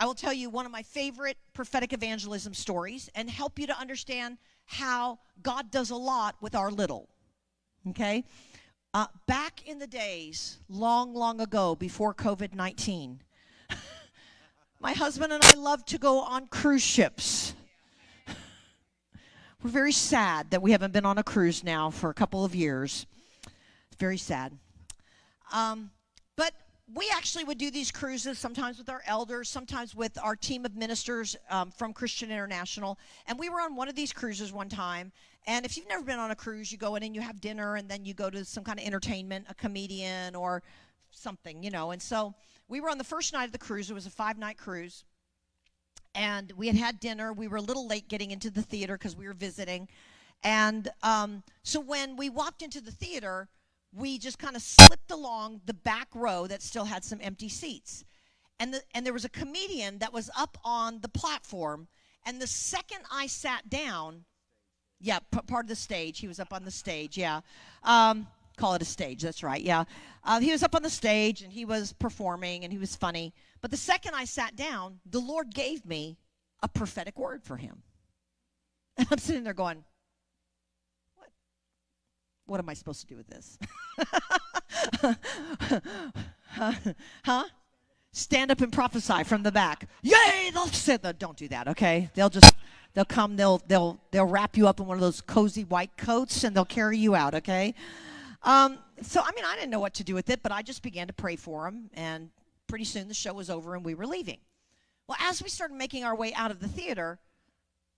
I will tell you one of my favorite prophetic evangelism stories and help you to understand how God does a lot with our little. Okay? Uh, back in the days, long, long ago, before COVID 19, my husband and I loved to go on cruise ships. We're very sad that we haven't been on a cruise now for a couple of years. It's very sad. Um, we actually would do these cruises sometimes with our elders, sometimes with our team of ministers um, from Christian International. And we were on one of these cruises one time. And if you've never been on a cruise, you go in and you have dinner, and then you go to some kind of entertainment, a comedian or something, you know. And so we were on the first night of the cruise. It was a five night cruise and we had had dinner. We were a little late getting into the theater because we were visiting. And um, so when we walked into the theater, we just kind of slipped along the back row that still had some empty seats. And, the, and there was a comedian that was up on the platform. And the second I sat down, yeah, part of the stage, he was up on the stage, yeah. Um, call it a stage, that's right, yeah. Uh, he was up on the stage and he was performing and he was funny. But the second I sat down, the Lord gave me a prophetic word for him. And I'm sitting there going? What am I supposed to do with this? huh? Stand up and prophesy from the back. Yay! They'll say, don't do that, okay? They'll just they'll come, they'll they'll they'll wrap you up in one of those cozy white coats and they'll carry you out, okay? Um, so I mean, I didn't know what to do with it, but I just began to pray for him and pretty soon the show was over and we were leaving. Well, as we started making our way out of the theater,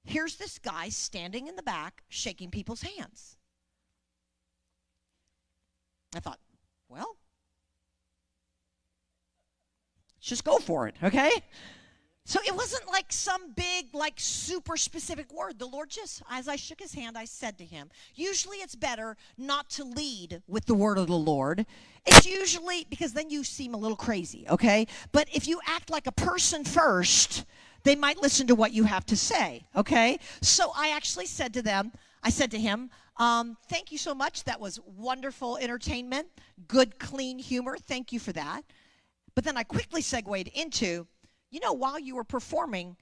here's this guy standing in the back shaking people's hands. I thought, well, just go for it, okay? So it wasn't like some big, like super specific word. The Lord just, as I shook his hand, I said to him, usually it's better not to lead with the word of the Lord. It's usually because then you seem a little crazy, okay? But if you act like a person first, they might listen to what you have to say, okay? So I actually said to them, I said to him, um, thank you so much. That was wonderful entertainment, good, clean humor. Thank you for that. But then I quickly segued into, you know, while you were performing,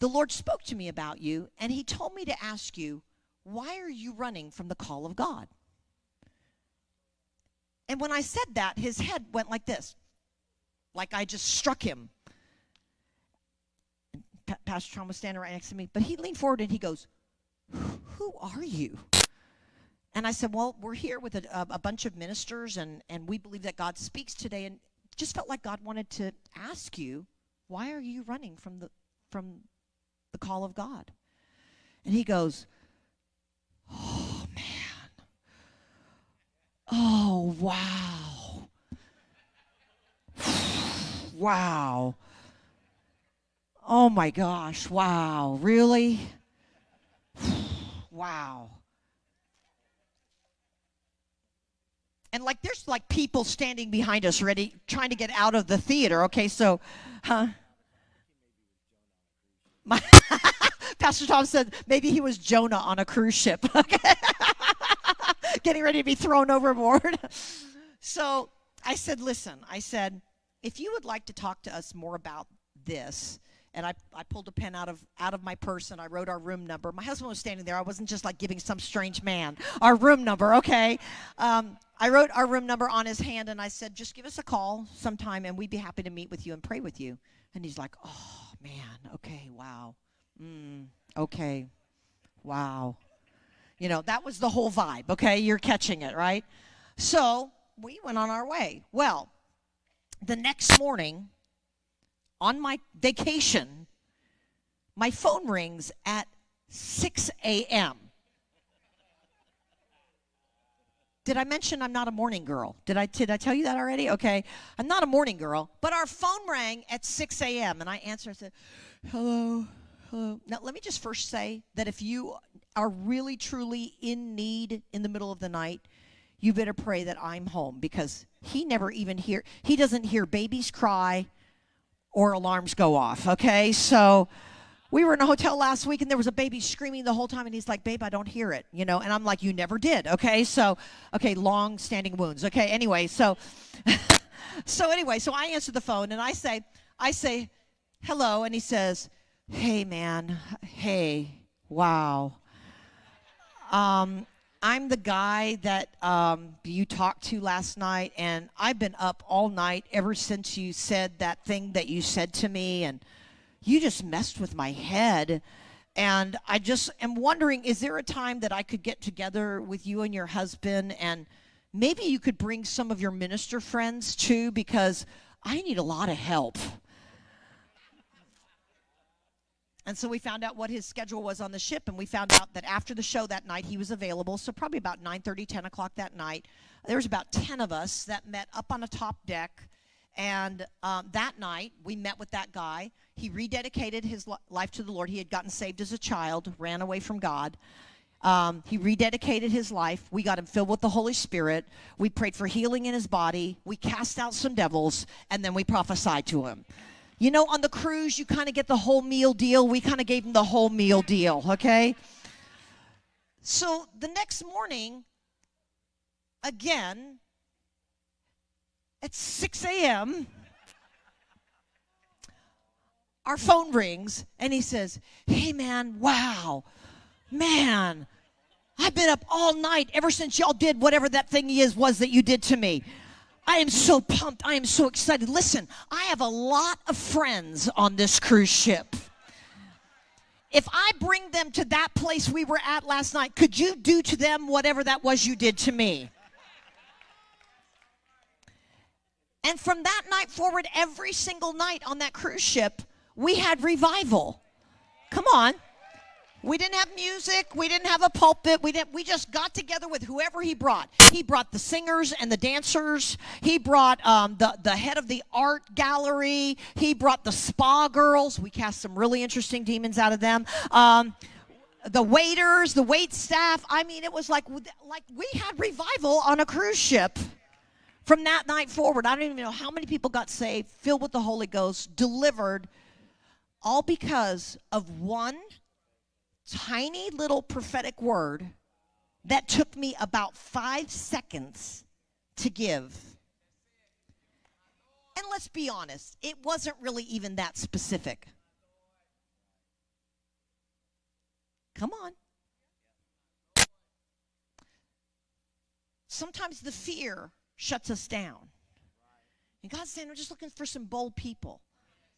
the Lord spoke to me about you, and He told me to ask you, why are you running from the call of God? And when I said that, his head went like this, like I just struck him. Pa- Pastor Tom was standing right next to me, but he leaned forward and he goes, Who are you? And I said, Well, we're here with a, a, bunch of ministers, and, and we believe that God speaks today. And just felt like God wanted to ask you, why are you running from the from the call of God? And he goes, Oh man. Oh wow. wow. Oh my gosh, wow. Really? wow. And like there's like people standing behind us ready trying to get out of the theater okay so huh my, pastor tom said maybe he was jonah on a cruise ship okay getting ready to be thrown overboard so i said listen i said if you would like to talk to us more about this and I, I pulled a pen out of out of my purse and I wrote our room number. My husband was standing there. I wasn't just like giving some strange man our room number. Okay, um, I wrote our room number on his hand and I said, just give us a call sometime and we'd be happy to meet with you and pray with you. And he's like, oh man, okay, wow, mm, okay, wow. You know that was the whole vibe. Okay, you're catching it, right? So we went on our way. Well, the next morning on my vacation, my phone rings at 6 a.m. Did I mention I'm not a morning girl? Did I, did I tell you that already? Okay. I'm not a morning girl, but our phone rang at 6 a.m. and I answered. Said, hello, hello. Now, let me just first say that if you are really, truly in need in the middle of the night, you better pray that I'm home because he never even hear, he doesn't hear babies cry or alarms go off, okay? So we were in a hotel last week and there was a baby screaming the whole time and he's like, babe, I don't hear it, you know? And I'm like, you never did, okay? So, okay, long standing wounds, okay? Anyway, so, so anyway, so I answer the phone and I say, I say, hello. And he says, hey, man, hey, wow. Um, I'm the guy that um, you talked to last night, and I've been up all night ever since you said that thing that you said to me, and you just messed with my head. And I just am wondering is there a time that I could get together with you and your husband, and maybe you could bring some of your minister friends too, because I need a lot of help. And so we found out what his schedule was on the ship, and we found out that after the show that night, he was available. So probably about 9:30, 10 o'clock that night, there was about 10 of us that met up on a top deck. And um, that night, we met with that guy. He rededicated his life to the Lord. He had gotten saved as a child, ran away from God. Um, he rededicated his life. We got him filled with the Holy Spirit. We prayed for healing in his body. We cast out some devils, and then we prophesied to him. You know, on the cruise, you kind of get the whole meal deal. We kind of gave him the whole meal deal, okay? So the next morning, again, at 6 a.m., our phone rings and he says, Hey, man, wow, man, I've been up all night ever since y'all did whatever that thing is was that you did to me. I am so pumped. I am so excited. Listen, I have a lot of friends on this cruise ship. If I bring them to that place we were at last night, could you do to them whatever that was you did to me? And from that night forward, every single night on that cruise ship, we had revival. Come on. We didn't have music. We didn't have a pulpit. We didn't. We just got together with whoever he brought. He brought the singers and the dancers. He brought um, the the head of the art gallery. He brought the spa girls. We cast some really interesting demons out of them. Um, the waiters, the wait staff. I mean, it was like like we had revival on a cruise ship. From that night forward, I don't even know how many people got saved, filled with the Holy Ghost, delivered, all because of one tiny little prophetic word that took me about five seconds to give. And let's be honest, it wasn't really even that specific. Come on. Sometimes the fear shuts us down. And God's saying, I'm just looking for some bold people.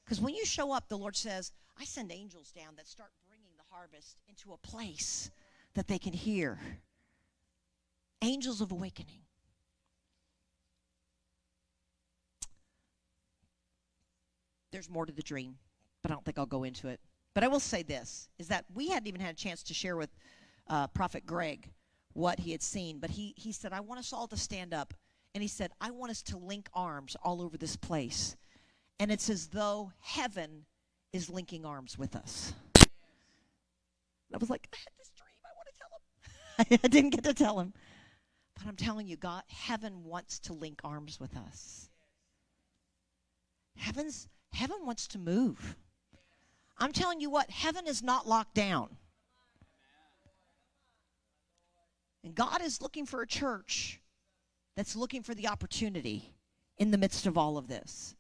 Because when you show up, the Lord says, I send angels down that start bringing the harvest into a place that they can hear. Angels of awakening. There's more to the dream, but I don't think I'll go into it. But I will say this is that we hadn't even had a chance to share with uh, Prophet Greg what he had seen, but he, he said, I want us all to stand up. And he said, I want us to link arms all over this place. And it's as though heaven is linking arms with us. I was like, I had this dream. I want to tell him. I didn't get to tell him. But I'm telling you, God, heaven wants to link arms with us. Heaven's heaven wants to move. I'm telling you what, heaven is not locked down. And God is looking for a church that's looking for the opportunity in the midst of all of this.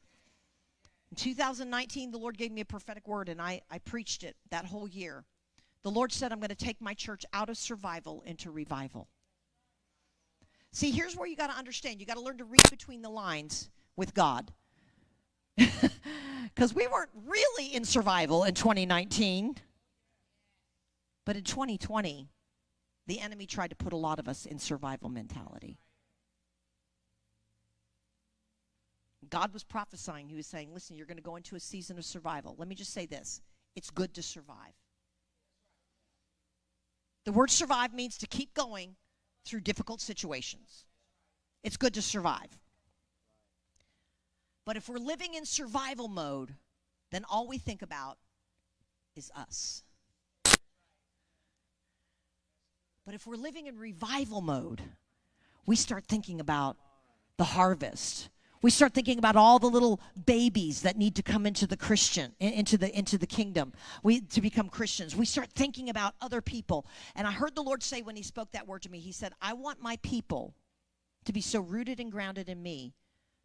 In 2019, the Lord gave me a prophetic word, and I, I preached it that whole year. The Lord said, I'm going to take my church out of survival into revival. See, here's where you got to understand. You got to learn to read between the lines with God. Because we weren't really in survival in 2019. But in 2020, the enemy tried to put a lot of us in survival mentality. God was prophesying. He was saying, listen, you're going to go into a season of survival. Let me just say this it's good to survive. The word survive means to keep going through difficult situations. It's good to survive. But if we're living in survival mode, then all we think about is us. But if we're living in revival mode, we start thinking about the harvest we start thinking about all the little babies that need to come into the Christian, into the into the kingdom, we to become Christians. We start thinking about other people. And I heard the Lord say when He spoke that word to me, He said, "I want my people to be so rooted and grounded in me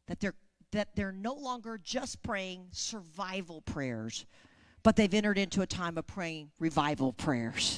that they're that they're no longer just praying survival prayers, but they've entered into a time of praying revival prayers.